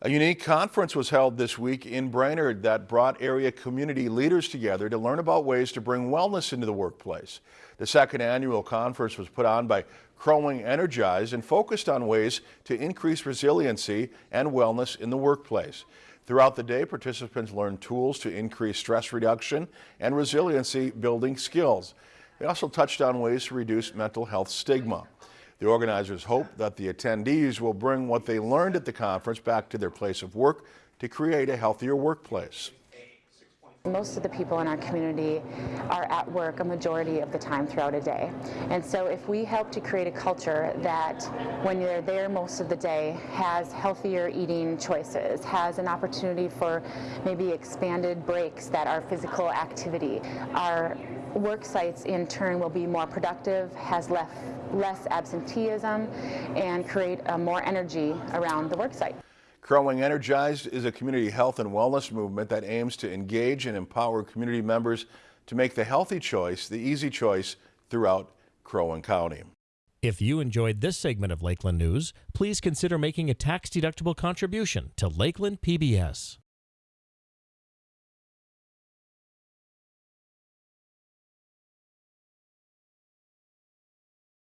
A unique conference was held this week in Brainerd that brought area community leaders together to learn about ways to bring wellness into the workplace. The second annual conference was put on by Crow Wing Energize and focused on ways to increase resiliency and wellness in the workplace. Throughout the day, participants learned tools to increase stress reduction and resiliency building skills. They also touched on ways to reduce mental health stigma. The organizers hope that the attendees will bring what they learned at the conference back to their place of work to create a healthier workplace. Most of the people in our community are at work a majority of the time throughout a day. And so if we help to create a culture that when you're there most of the day has healthier eating choices, has an opportunity for maybe expanded breaks that are physical activity, our work sites in turn will be more productive, has less, less absenteeism, and create more energy around the work site. Crow Wing Energized is a community health and wellness movement that aims to engage and empower community members to make the healthy choice the easy choice throughout Crow Wing County. If you enjoyed this segment of Lakeland News, please consider making a tax-deductible contribution to Lakeland PBS.